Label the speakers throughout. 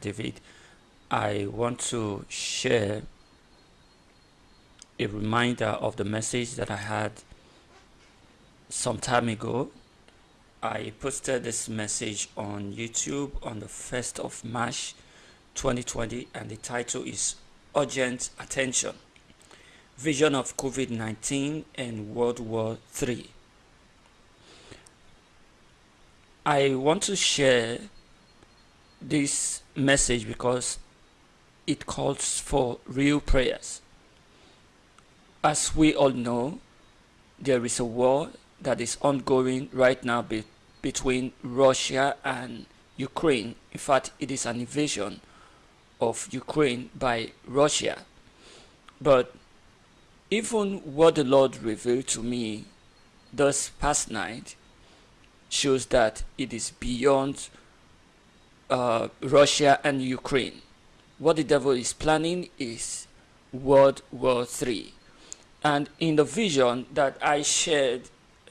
Speaker 1: David. I want to share a reminder of the message that I had some time ago. I posted this message on YouTube on the 1st of March 2020 and the title is Urgent Attention Vision of COVID-19 and World War III. I want to share this message because it calls for real prayers. As we all know, there is a war that is ongoing right now be between Russia and Ukraine. In fact, it is an invasion of Ukraine by Russia. But even what the Lord revealed to me this past night shows that it is beyond uh, Russia and Ukraine. What the devil is planning is World War III. And in the vision that I shared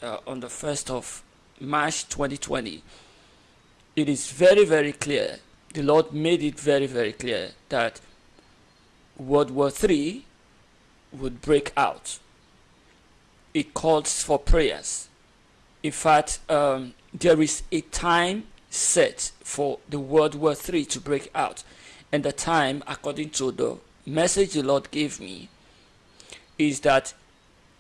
Speaker 1: uh, on the 1st of March 2020, it is very, very clear. The Lord made it very, very clear that World War III would break out. It calls for prayers. In fact, um, there is a time set for the World War III to break out. And the time, according to the message the Lord gave me, is that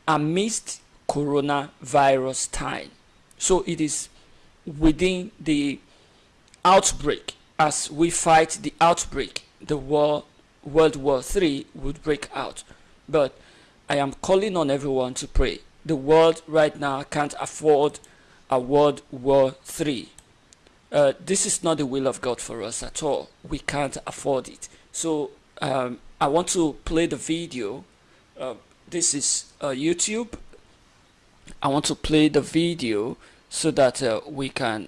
Speaker 1: amidst coronavirus time. So it is within the outbreak, as we fight the outbreak, the war, World War III would break out. But I am calling on everyone to pray. The world right now can't afford a World War III. Uh, this is not the will of God for us at all. We can't afford it. So um, I want to play the video. Uh, this is uh, YouTube. I want to play the video so that uh, we can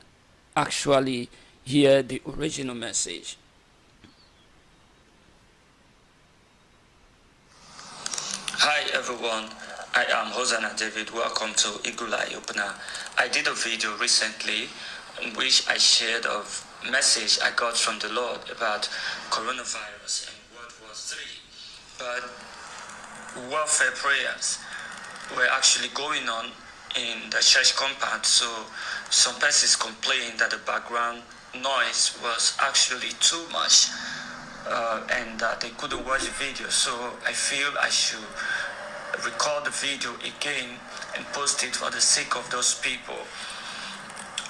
Speaker 1: actually hear the original message.
Speaker 2: Hi everyone, I am Hosanna David. Welcome to Eye Opener. I did a video recently which I shared a message I got from the Lord about coronavirus and World War III. But warfare prayers were actually going on in the church compound, so some persons complained that the background noise was actually too much uh, and that they couldn't watch the video. So I feel I should record the video again and post it for the sake of those people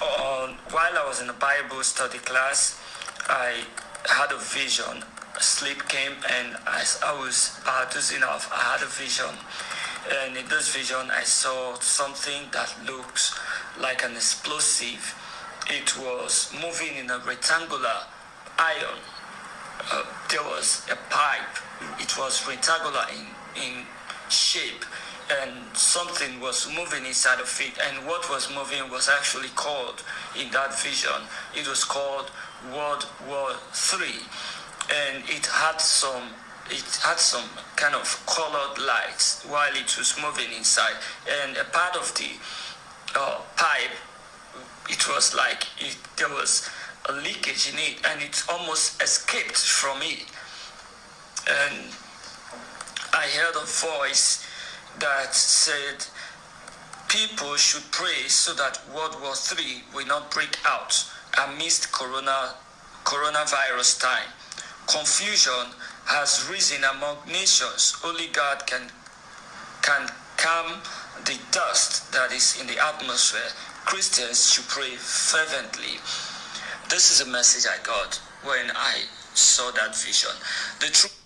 Speaker 2: while I was in a Bible study class, I had a vision. Sleep came, and as I was uh, dozing off, I had a vision. And in this vision, I saw something that looks like an explosive. It was moving in a rectangular iron. Uh, there was a pipe. It was rectangular in, in shape and something was moving inside of it. And what was moving was actually called in that vision it was called world war three. And it had some it had some kind of colored lights while it was moving inside. And a part of the uh, pipe it was like it, there was a leakage in it and it almost escaped from it. And i heard a voice that said people should pray so that World War III will not break out amidst corona, coronavirus time. Confusion has risen among nations. Only God can, can calm the dust that is in the atmosphere. Christians should pray fervently. This is a message I got when I saw that vision. The truth.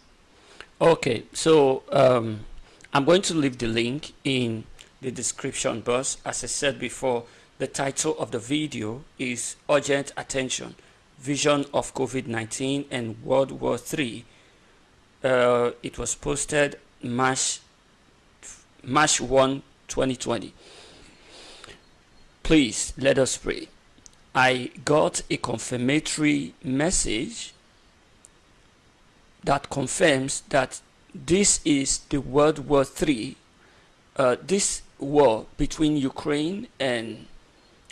Speaker 1: Okay, so um, I'm going to leave the link in the description box. As I said before, the title of the video is Urgent Attention, Vision of COVID-19 and World War III. Uh, it was posted March, March 1, 2020. Please let us pray. I got a confirmatory message that confirms that this is the World War III. Uh, this war between Ukraine and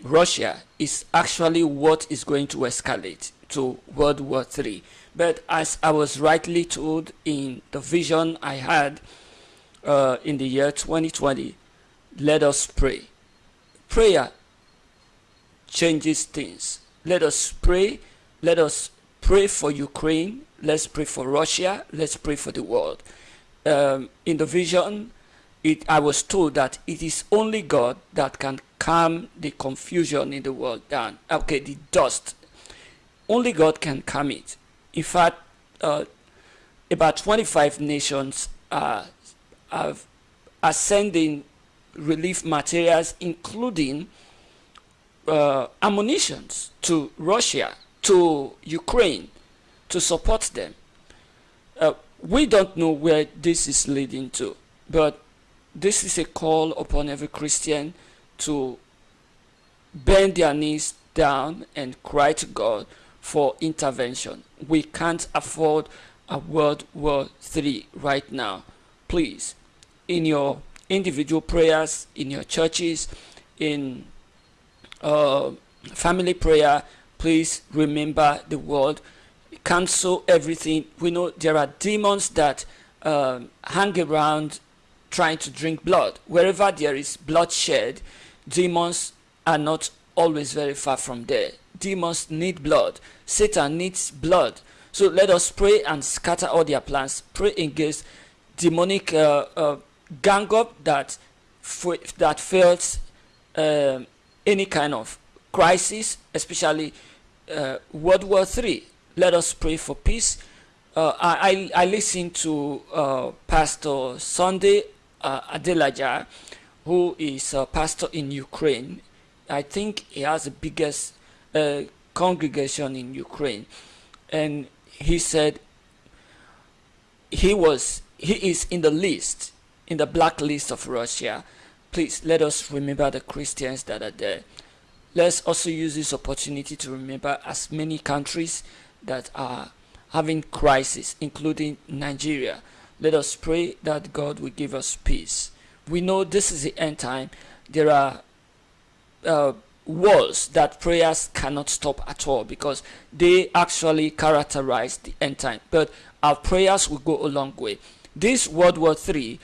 Speaker 1: Russia is actually what is going to escalate. to World War III. But as I was rightly told in the vision I had uh, in the year 2020, let us pray. Prayer changes things. Let us pray. Let us pray for Ukraine. Let's pray for Russia. Let's pray for the world. Um, in the vision, it, I was told that it is only God that can calm the confusion in the world down. Okay, the dust. Only God can calm it. In fact, uh, about 25 nations are, are, are sending relief materials, including uh, ammunitions to Russia, to Ukraine, to support them. Uh, we don't know where this is leading to, but this is a call upon every Christian to bend their knees down and cry to God for intervention. We can't afford a World War III right now. Please, in your individual prayers, in your churches, in uh, family prayer, please remember the word. Cancel everything. We know there are demons that um, hang around trying to drink blood. Wherever there is bloodshed, demons are not always very far from there. Demons need blood. Satan needs blood. So let us pray and scatter all their plans. Pray against demonic uh, uh, gang up that that fails uh, any kind of crisis, especially uh, World War III. Let us pray for peace. Uh, I, I listened to uh, Pastor Sunday uh, Adelaja, who is a pastor in Ukraine. I think he has the biggest uh, congregation in Ukraine. And he said he was he is in the list, in the blacklist of Russia. Please let us remember the Christians that are there. Let's also use this opportunity to remember as many countries that are having crisis, including Nigeria. Let us pray that God will give us peace. We know this is the end time. There are uh, walls that prayers cannot stop at all because they actually characterize the end time. But our prayers will go a long way. This World War III,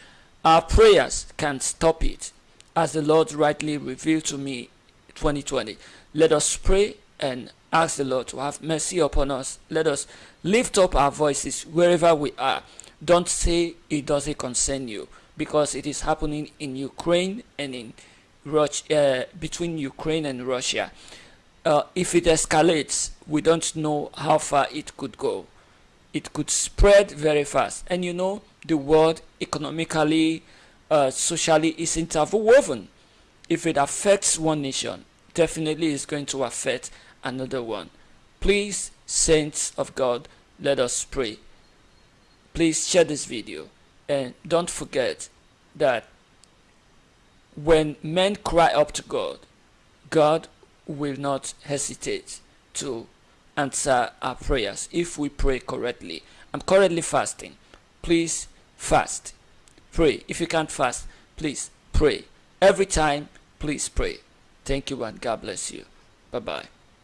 Speaker 1: our prayers can stop it, as the Lord rightly revealed to me 2020. Let us pray and ask the Lord to have mercy upon us. Let us lift up our voices wherever we are don't say it doesn't concern you because it is happening in Ukraine and in Russia, uh, between Ukraine and Russia. Uh, if it escalates, we don't know how far it could go. It could spread very fast. And you know, the world economically, uh, socially is interwoven. If it affects one nation, definitely it's going to affect another one. Please, saints of God, let us pray please share this video and don't forget that when men cry up to God, God will not hesitate to answer our prayers if we pray correctly. I'm currently fasting. Please fast. Pray. If you can't fast, please pray. Every time, please pray. Thank you and God bless you. Bye bye.